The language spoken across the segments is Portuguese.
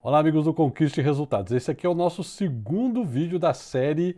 Olá amigos do Conquiste Resultados, esse aqui é o nosso segundo vídeo da série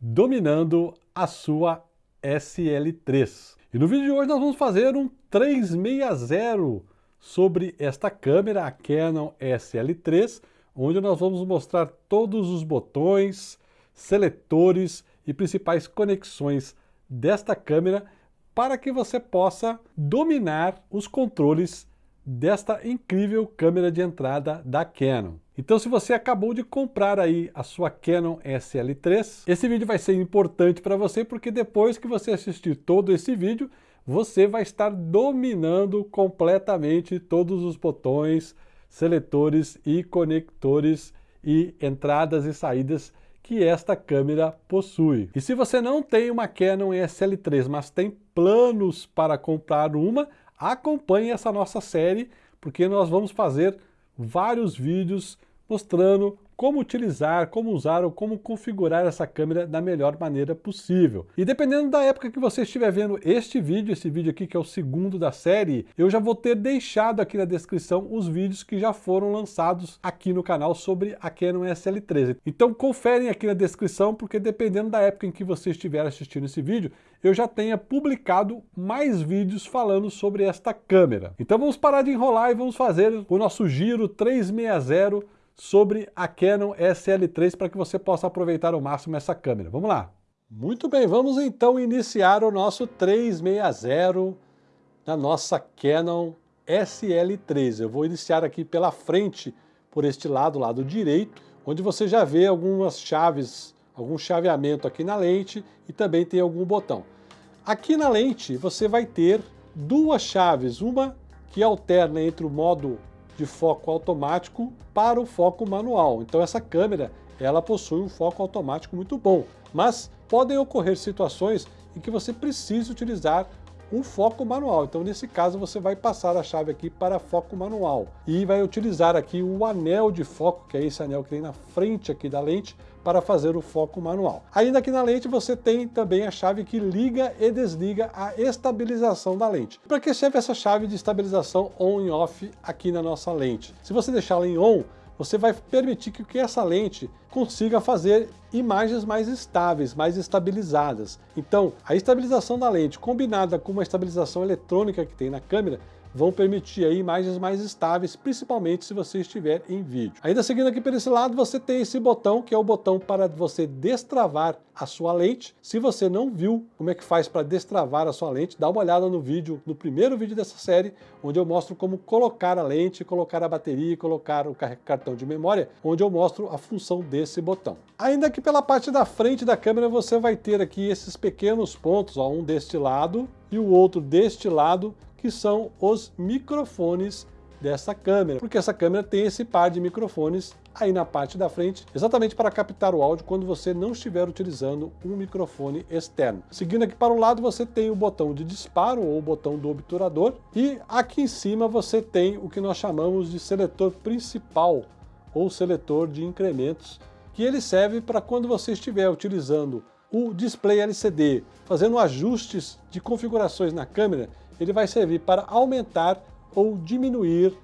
Dominando a sua SL3. E no vídeo de hoje nós vamos fazer um 360 sobre esta câmera, a Canon SL3, onde nós vamos mostrar todos os botões, seletores e principais conexões desta câmera para que você possa dominar os controles desta incrível câmera de entrada da Canon. Então se você acabou de comprar aí a sua Canon SL3, esse vídeo vai ser importante para você porque depois que você assistir todo esse vídeo, você vai estar dominando completamente todos os botões, seletores e conectores e entradas e saídas que esta câmera possui. E se você não tem uma Canon SL3, mas tem planos para comprar uma, acompanhe essa nossa série, porque nós vamos fazer vários vídeos mostrando como utilizar, como usar ou como configurar essa câmera da melhor maneira possível. E dependendo da época que você estiver vendo este vídeo, esse vídeo aqui que é o segundo da série, eu já vou ter deixado aqui na descrição os vídeos que já foram lançados aqui no canal sobre a Canon SL13. Então conferem aqui na descrição, porque dependendo da época em que você estiver assistindo esse vídeo, eu já tenha publicado mais vídeos falando sobre esta câmera. Então vamos parar de enrolar e vamos fazer o nosso giro 360 sobre a Canon SL3 para que você possa aproveitar ao máximo essa câmera. Vamos lá! Muito bem, vamos então iniciar o nosso 360 na nossa Canon SL3. Eu vou iniciar aqui pela frente, por este lado, lado direito, onde você já vê algumas chaves, algum chaveamento aqui na lente e também tem algum botão. Aqui na lente você vai ter duas chaves, uma que alterna entre o modo de foco automático para o foco manual. Então essa câmera ela possui um foco automático muito bom, mas podem ocorrer situações em que você precise utilizar um foco manual. Então, nesse caso, você vai passar a chave aqui para foco manual e vai utilizar aqui o anel de foco, que é esse anel que tem na frente aqui da lente, para fazer o foco manual. Ainda aqui na lente você tem também a chave que liga e desliga a estabilização da lente. Para que serve essa chave de estabilização on e off aqui na nossa lente? Se você deixá-la em on, você vai permitir que essa lente consiga fazer imagens mais estáveis, mais estabilizadas. Então, a estabilização da lente combinada com uma estabilização eletrônica que tem na câmera vão permitir aí imagens mais estáveis, principalmente se você estiver em vídeo. Ainda seguindo aqui por esse lado, você tem esse botão, que é o botão para você destravar a sua lente. Se você não viu como é que faz para destravar a sua lente, dá uma olhada no vídeo, no primeiro vídeo dessa série, onde eu mostro como colocar a lente, colocar a bateria, colocar o cartão de memória, onde eu mostro a função desse botão. Ainda que pela parte da frente da câmera você vai ter aqui esses pequenos pontos, ó, um deste lado e o outro deste lado, que são os microfones dessa câmera, porque essa câmera tem esse par de microfones aí na parte da frente, exatamente para captar o áudio quando você não estiver utilizando um microfone externo. Seguindo aqui para o lado você tem o botão de disparo ou o botão do obturador e aqui em cima você tem o que nós chamamos de seletor principal ou seletor de incrementos, que ele serve para quando você estiver utilizando o display LCD, fazendo ajustes de configurações na câmera, ele vai servir para aumentar ou diminuir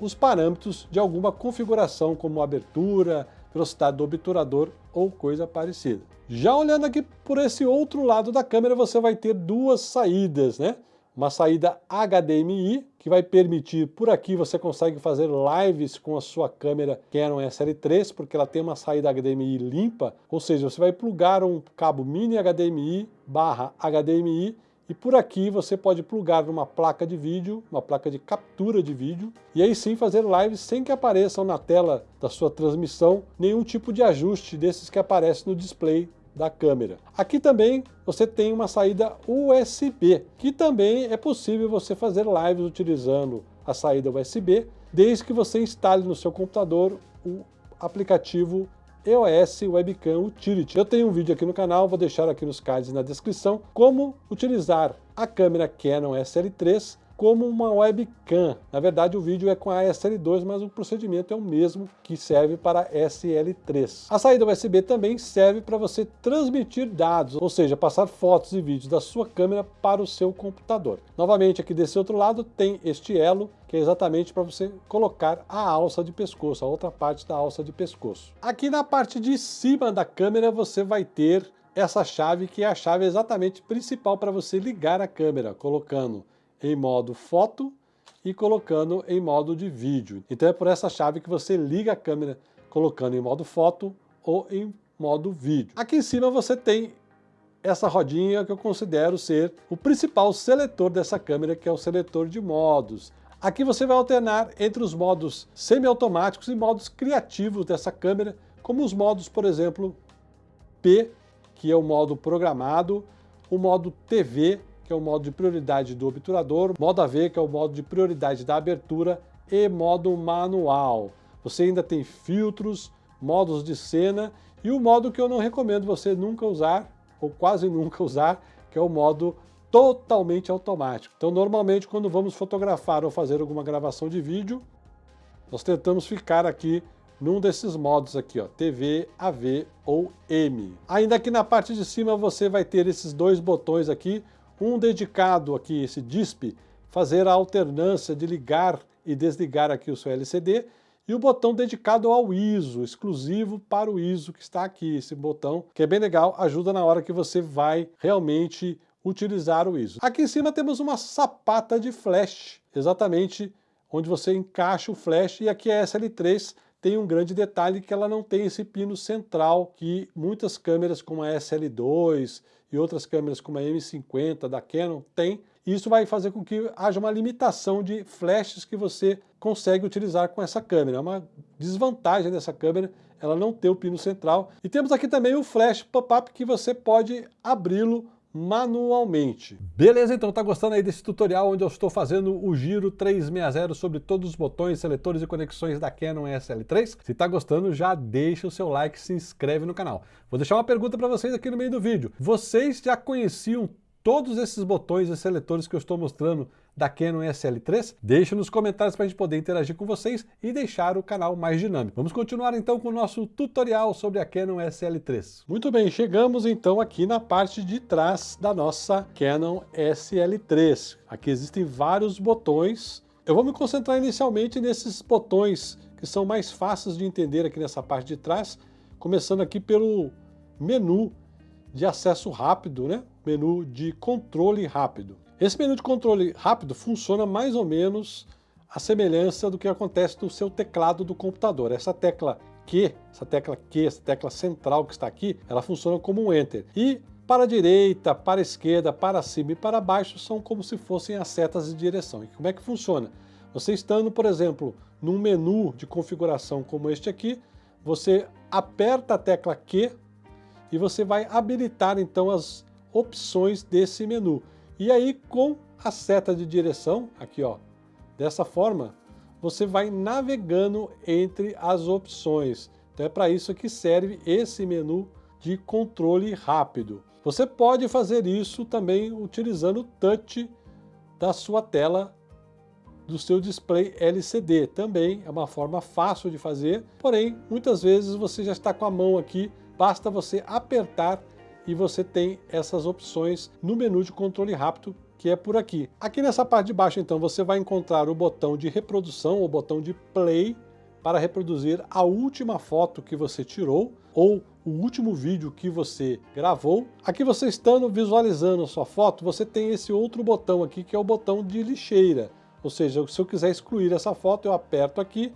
os parâmetros de alguma configuração, como abertura, velocidade do obturador ou coisa parecida. Já olhando aqui por esse outro lado da câmera, você vai ter duas saídas, né? Uma saída HDMI, que vai permitir, por aqui você consegue fazer lives com a sua câmera Canon SL3, porque ela tem uma saída HDMI limpa, ou seja, você vai plugar um cabo mini HDMI barra HDMI e por aqui você pode plugar numa placa de vídeo, uma placa de captura de vídeo, e aí sim fazer lives sem que apareçam na tela da sua transmissão nenhum tipo de ajuste desses que aparece no display da câmera. Aqui também você tem uma saída USB, que também é possível você fazer lives utilizando a saída USB, desde que você instale no seu computador o aplicativo EOS Webcam Utility. Eu tenho um vídeo aqui no canal, vou deixar aqui nos cards na descrição, como utilizar a câmera Canon SL3 como uma webcam. Na verdade, o vídeo é com a SL2, mas o procedimento é o mesmo que serve para SL3. A saída USB também serve para você transmitir dados, ou seja, passar fotos e vídeos da sua câmera para o seu computador. Novamente, aqui desse outro lado tem este elo, que é exatamente para você colocar a alça de pescoço, a outra parte da alça de pescoço. Aqui na parte de cima da câmera você vai ter essa chave que é a chave exatamente principal para você ligar a câmera, colocando em modo foto e colocando em modo de vídeo. Então é por essa chave que você liga a câmera colocando em modo foto ou em modo vídeo. Aqui em cima você tem essa rodinha que eu considero ser o principal seletor dessa câmera, que é o seletor de modos. Aqui você vai alternar entre os modos semiautomáticos e modos criativos dessa câmera, como os modos, por exemplo, P, que é o modo programado, o modo TV, que é o modo de prioridade do obturador, modo AV, que é o modo de prioridade da abertura, e modo manual. Você ainda tem filtros, modos de cena e o modo que eu não recomendo você nunca usar, ou quase nunca usar, que é o modo totalmente automático. Então, normalmente, quando vamos fotografar ou fazer alguma gravação de vídeo, nós tentamos ficar aqui num desses modos aqui, ó, TV, AV ou M. Ainda aqui na parte de cima você vai ter esses dois botões aqui, um dedicado aqui, esse DISP, fazer a alternância de ligar e desligar aqui o seu LCD, e o botão dedicado ao ISO, exclusivo para o ISO que está aqui, esse botão, que é bem legal, ajuda na hora que você vai realmente utilizar o ISO. Aqui em cima temos uma sapata de flash, exatamente onde você encaixa o flash, e aqui a SL3 tem um grande detalhe que ela não tem esse pino central que muitas câmeras como a SL2 e outras câmeras como a M50 da Canon têm. Isso vai fazer com que haja uma limitação de flashes que você consegue utilizar com essa câmera. É uma desvantagem dessa câmera ela não ter o pino central. E temos aqui também o flash pop-up que você pode abri-lo manualmente. Beleza, então tá gostando aí desse tutorial onde eu estou fazendo o giro 360 sobre todos os botões, seletores e conexões da Canon SL3? Se tá gostando, já deixa o seu like e se inscreve no canal. Vou deixar uma pergunta para vocês aqui no meio do vídeo. Vocês já conheciam todos esses botões e seletores que eu estou mostrando da Canon SL3? Deixe nos comentários para a gente poder interagir com vocês e deixar o canal mais dinâmico. Vamos continuar então com o nosso tutorial sobre a Canon SL3. Muito bem, chegamos então aqui na parte de trás da nossa Canon SL3. Aqui existem vários botões. Eu vou me concentrar inicialmente nesses botões que são mais fáceis de entender aqui nessa parte de trás, começando aqui pelo menu de acesso rápido, né? menu de controle rápido. Esse menu de controle rápido funciona mais ou menos a semelhança do que acontece no seu teclado do computador. Essa tecla Q, essa tecla Q, essa tecla central que está aqui, ela funciona como um Enter. E para a direita, para a esquerda, para cima e para baixo são como se fossem as setas de direção. E como é que funciona? Você estando, por exemplo, num menu de configuração como este aqui, você aperta a tecla Q e você vai habilitar então as opções desse menu. E aí com a seta de direção, aqui ó, dessa forma, você vai navegando entre as opções. Então é para isso que serve esse menu de controle rápido. Você pode fazer isso também utilizando o touch da sua tela do seu display LCD. Também é uma forma fácil de fazer, porém, muitas vezes você já está com a mão aqui Basta você apertar e você tem essas opções no menu de controle rápido que é por aqui. Aqui nessa parte de baixo, então, você vai encontrar o botão de reprodução, o botão de play, para reproduzir a última foto que você tirou ou o último vídeo que você gravou. Aqui você estando visualizando a sua foto, você tem esse outro botão aqui, que é o botão de lixeira. Ou seja, se eu quiser excluir essa foto, eu aperto aqui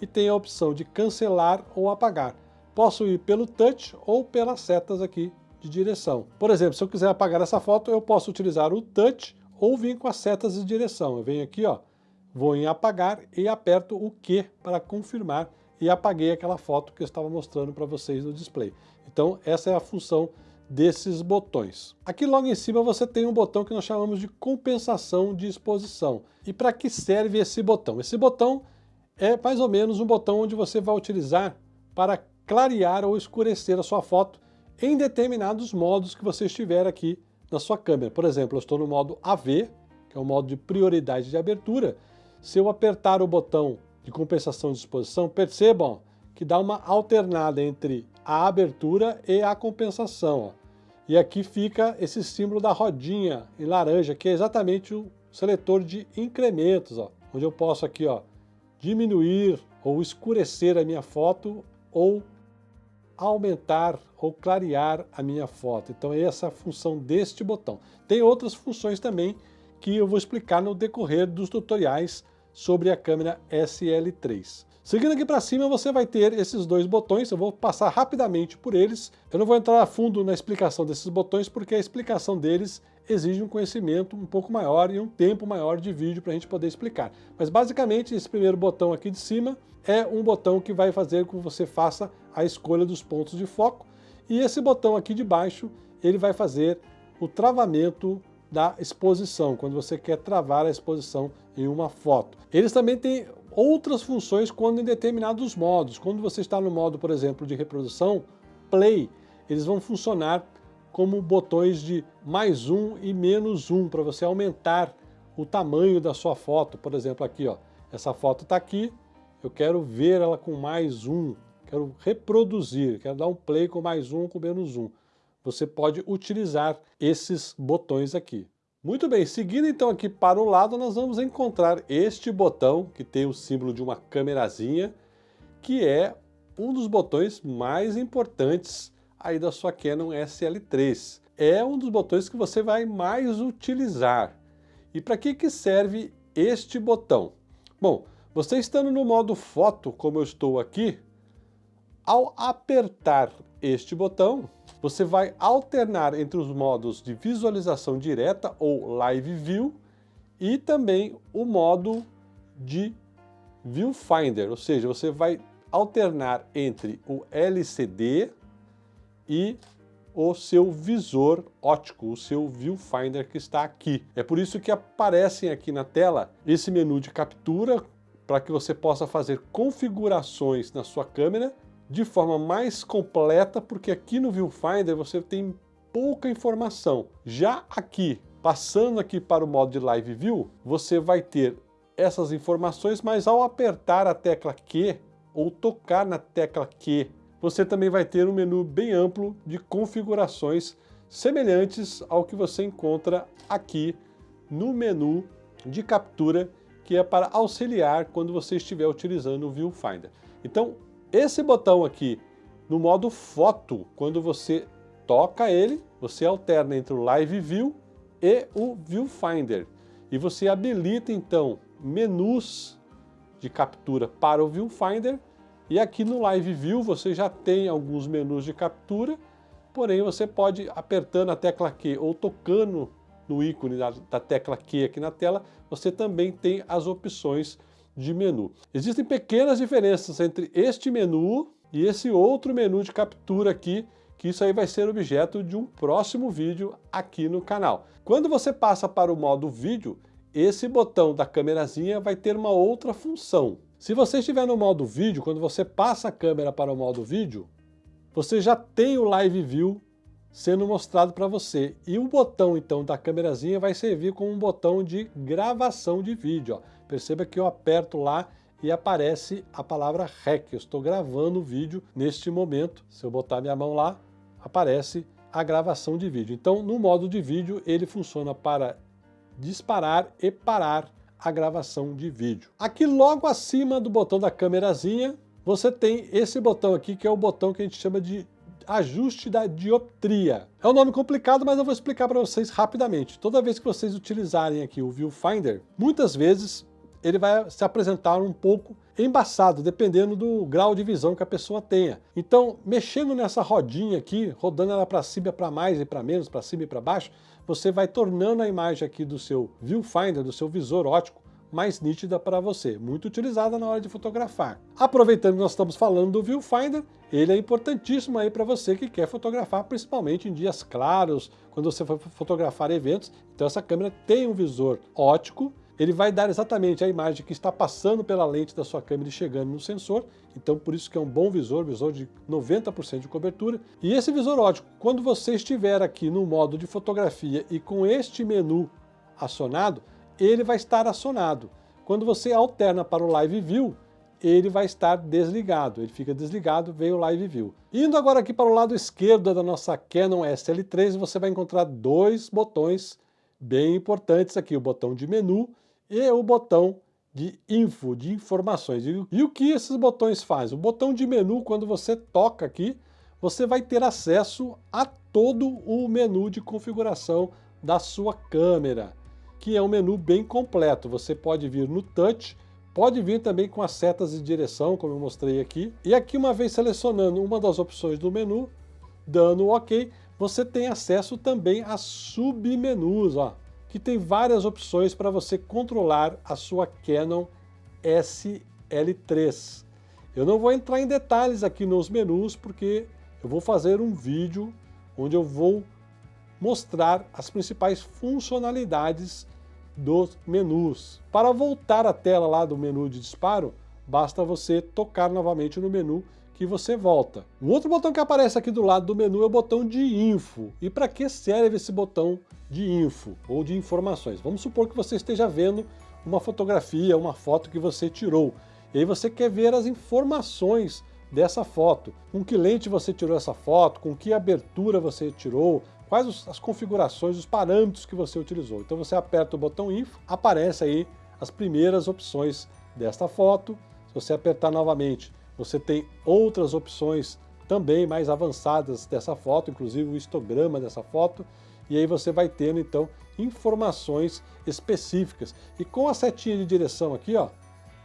e tem a opção de cancelar ou apagar. Posso ir pelo touch ou pelas setas aqui de direção. Por exemplo, se eu quiser apagar essa foto, eu posso utilizar o touch ou vir com as setas de direção. Eu venho aqui, ó, vou em apagar e aperto o Q para confirmar e apaguei aquela foto que eu estava mostrando para vocês no display. Então essa é a função desses botões. Aqui logo em cima você tem um botão que nós chamamos de compensação de exposição. E para que serve esse botão? Esse botão é mais ou menos um botão onde você vai utilizar para clarear ou escurecer a sua foto em determinados modos que você estiver aqui na sua câmera. Por exemplo, eu estou no modo AV, que é o modo de prioridade de abertura, se eu apertar o botão de compensação de exposição, percebam que dá uma alternada entre a abertura e a compensação. Ó. E aqui fica esse símbolo da rodinha em laranja, que é exatamente o seletor de incrementos, ó, onde eu posso aqui ó, diminuir ou escurecer a minha foto ou aumentar ou clarear a minha foto. Então essa é a função deste botão. Tem outras funções também que eu vou explicar no decorrer dos tutoriais sobre a câmera SL3. Seguindo aqui para cima, você vai ter esses dois botões, eu vou passar rapidamente por eles. Eu não vou entrar a fundo na explicação desses botões, porque a explicação deles exige um conhecimento um pouco maior e um tempo maior de vídeo para a gente poder explicar. Mas basicamente, esse primeiro botão aqui de cima é um botão que vai fazer com que você faça a escolha dos pontos de foco, e esse botão aqui de baixo, ele vai fazer o travamento da exposição, quando você quer travar a exposição em uma foto. Eles também têm outras funções quando em determinados modos. Quando você está no modo, por exemplo, de reprodução, play, eles vão funcionar como botões de mais um e menos um, para você aumentar o tamanho da sua foto. Por exemplo, aqui, ó, essa foto está aqui, eu quero ver ela com mais um, quero reproduzir, quero dar um play com mais um, com menos um. Você pode utilizar esses botões aqui. Muito bem, seguindo então aqui para o lado, nós vamos encontrar este botão, que tem o símbolo de uma câmerazinha, que é um dos botões mais importantes aí da sua Canon SL3. É um dos botões que você vai mais utilizar. E para que, que serve este botão? Bom, você estando no modo foto, como eu estou aqui, ao apertar este botão, você vai alternar entre os modos de visualização direta ou Live View e também o modo de Viewfinder, ou seja, você vai alternar entre o LCD e o seu visor ótico, o seu viewfinder que está aqui. É por isso que aparecem aqui na tela esse menu de captura para que você possa fazer configurações na sua câmera de forma mais completa, porque aqui no Viewfinder você tem pouca informação. Já aqui, passando aqui para o modo de Live View, você vai ter essas informações, mas ao apertar a tecla Q ou tocar na tecla Q, você também vai ter um menu bem amplo de configurações semelhantes ao que você encontra aqui no menu de captura, que é para auxiliar quando você estiver utilizando o Viewfinder. Então, esse botão aqui, no modo foto, quando você toca ele, você alterna entre o Live View e o Viewfinder. E você habilita então menus de captura para o Viewfinder e aqui no Live View você já tem alguns menus de captura, porém você pode apertando a tecla Q ou tocando no ícone da, da tecla Q aqui na tela, você também tem as opções de menu. Existem pequenas diferenças entre este menu e esse outro menu de captura aqui, que isso aí vai ser objeto de um próximo vídeo aqui no canal. Quando você passa para o modo vídeo, esse botão da câmerazinha vai ter uma outra função. Se você estiver no modo vídeo, quando você passa a câmera para o modo vídeo, você já tem o Live View sendo mostrado para você. E o botão então da câmerazinha vai servir como um botão de gravação de vídeo. Ó. Perceba que eu aperto lá e aparece a palavra REC. Eu estou gravando o vídeo neste momento. Se eu botar minha mão lá, aparece a gravação de vídeo. Então, no modo de vídeo, ele funciona para disparar e parar a gravação de vídeo. Aqui logo acima do botão da câmerazinha, você tem esse botão aqui, que é o botão que a gente chama de ajuste da dioptria. É um nome complicado, mas eu vou explicar para vocês rapidamente. Toda vez que vocês utilizarem aqui o Viewfinder, muitas vezes ele vai se apresentar um pouco embaçado, dependendo do grau de visão que a pessoa tenha. Então, mexendo nessa rodinha aqui, rodando ela para cima, para mais e para menos, para cima e para baixo, você vai tornando a imagem aqui do seu viewfinder, do seu visor ótico, mais nítida para você, muito utilizada na hora de fotografar. Aproveitando que nós estamos falando do viewfinder, ele é importantíssimo aí para você que quer fotografar, principalmente em dias claros, quando você for fotografar eventos. Então essa câmera tem um visor ótico ele vai dar exatamente a imagem que está passando pela lente da sua câmera e chegando no sensor, então por isso que é um bom visor, visor de 90% de cobertura. E esse visor ótico, quando você estiver aqui no modo de fotografia e com este menu acionado, ele vai estar acionado. Quando você alterna para o Live View, ele vai estar desligado, ele fica desligado, veio o Live View. Indo agora aqui para o lado esquerdo da nossa Canon SL3, você vai encontrar dois botões bem importantes aqui, o botão de menu e o botão de info, de informações. E o que esses botões fazem? O botão de menu, quando você toca aqui, você vai ter acesso a todo o menu de configuração da sua câmera, que é um menu bem completo. Você pode vir no touch, pode vir também com as setas de direção, como eu mostrei aqui. E aqui, uma vez selecionando uma das opções do menu, dando OK, você tem acesso também a submenus, ó que tem várias opções para você controlar a sua Canon SL3. Eu não vou entrar em detalhes aqui nos menus, porque eu vou fazer um vídeo onde eu vou mostrar as principais funcionalidades dos menus. Para voltar à tela lá do menu de disparo, basta você tocar novamente no menu que você volta. Um outro botão que aparece aqui do lado do menu é o botão de info. E para que serve esse botão de info ou de informações? Vamos supor que você esteja vendo uma fotografia, uma foto que você tirou. E aí você quer ver as informações dessa foto. Com que lente você tirou essa foto, com que abertura você tirou, quais as configurações, os parâmetros que você utilizou. Então você aperta o botão info, aparece aí as primeiras opções desta foto. Se você apertar novamente, você tem outras opções também mais avançadas dessa foto, inclusive o histograma dessa foto, e aí você vai tendo então informações específicas. E com a setinha de direção aqui, ó,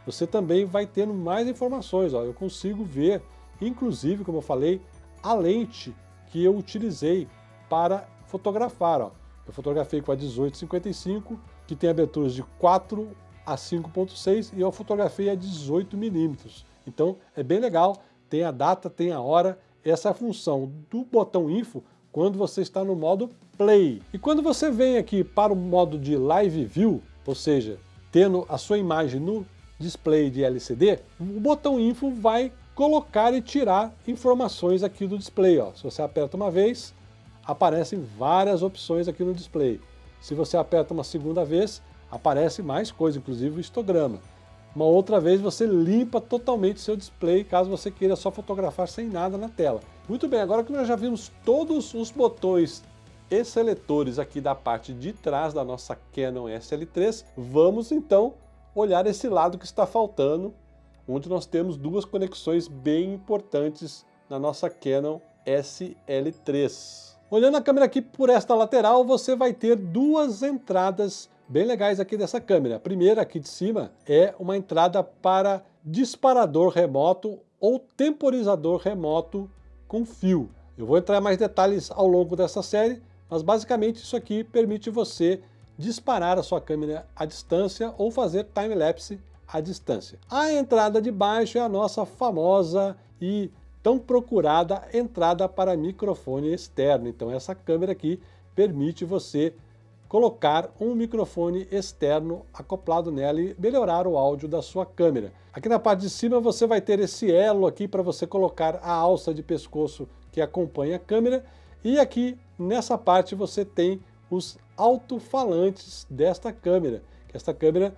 você também vai tendo mais informações. Ó. Eu consigo ver, inclusive, como eu falei, a lente que eu utilizei para fotografar. Ó. Eu fotografei com a 1855, que tem aberturas de 4 a 5.6 e eu fotografei a 18 milímetros. Então é bem legal, tem a data, tem a hora, essa é a função do botão info quando você está no modo play. E quando você vem aqui para o modo de live view, ou seja, tendo a sua imagem no display de LCD, o botão info vai colocar e tirar informações aqui do display. Ó. Se você aperta uma vez, aparecem várias opções aqui no display. Se você aperta uma segunda vez, aparece mais coisa, inclusive o histograma. Uma outra vez você limpa totalmente seu display, caso você queira só fotografar sem nada na tela. Muito bem, agora que nós já vimos todos os botões e seletores aqui da parte de trás da nossa Canon SL3, vamos então olhar esse lado que está faltando, onde nós temos duas conexões bem importantes na nossa Canon SL3. Olhando a câmera aqui por esta lateral, você vai ter duas entradas bem legais aqui dessa câmera. A primeira aqui de cima é uma entrada para disparador remoto ou temporizador remoto com fio. Eu vou entrar em mais detalhes ao longo dessa série, mas basicamente isso aqui permite você disparar a sua câmera à distância ou fazer time-lapse à distância. A entrada de baixo é a nossa famosa e tão procurada entrada para microfone externo. Então essa câmera aqui permite você colocar um microfone externo acoplado nela e melhorar o áudio da sua câmera. Aqui na parte de cima você vai ter esse elo aqui para você colocar a alça de pescoço que acompanha a câmera e aqui nessa parte você tem os alto-falantes desta câmera. Esta câmera,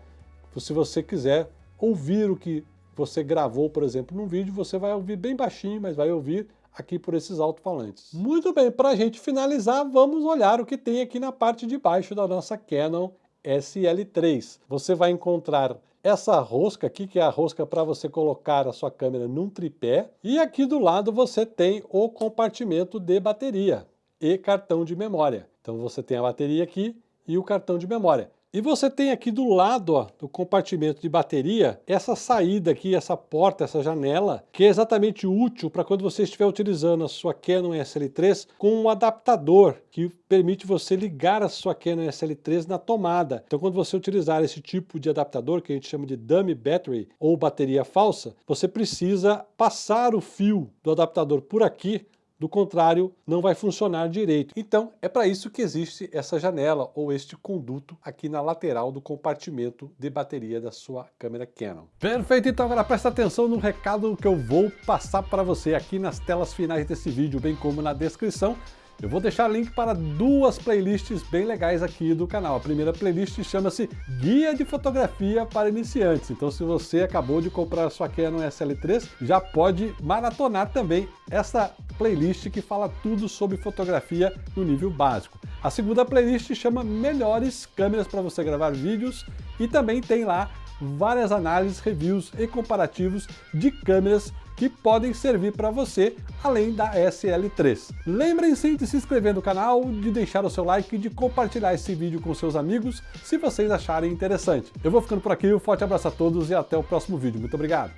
se você quiser ouvir o que você gravou, por exemplo, num vídeo, você vai ouvir bem baixinho, mas vai ouvir aqui por esses alto-falantes. Muito bem, para a gente finalizar, vamos olhar o que tem aqui na parte de baixo da nossa Canon SL3. Você vai encontrar essa rosca aqui, que é a rosca para você colocar a sua câmera num tripé, e aqui do lado você tem o compartimento de bateria e cartão de memória. Então você tem a bateria aqui e o cartão de memória. E você tem aqui do lado ó, do compartimento de bateria, essa saída aqui, essa porta, essa janela, que é exatamente útil para quando você estiver utilizando a sua Canon SL3 com um adaptador que permite você ligar a sua Canon SL3 na tomada. Então quando você utilizar esse tipo de adaptador, que a gente chama de dummy battery ou bateria falsa, você precisa passar o fio do adaptador por aqui do contrário, não vai funcionar direito. Então, é para isso que existe essa janela ou este conduto aqui na lateral do compartimento de bateria da sua câmera Canon. Perfeito, então agora presta atenção no recado que eu vou passar para você aqui nas telas finais desse vídeo, bem como na descrição, Eu vou deixar link para duas playlists bem legais aqui do canal. A primeira playlist chama-se Guia de Fotografia para Iniciantes. Então se você acabou de comprar a sua Canon SL3, já pode maratonar também essa playlist que fala tudo sobre fotografia no nível básico. A segunda playlist chama Melhores Câmeras para você gravar vídeos e também tem lá várias análises, reviews e comparativos de câmeras que podem servir para você, além da SL3. Lembrem-se de se inscrever no canal, de deixar o seu like e de compartilhar esse vídeo com seus amigos, se vocês acharem interessante. Eu vou ficando por aqui, um forte abraço a todos e até o próximo vídeo. Muito obrigado!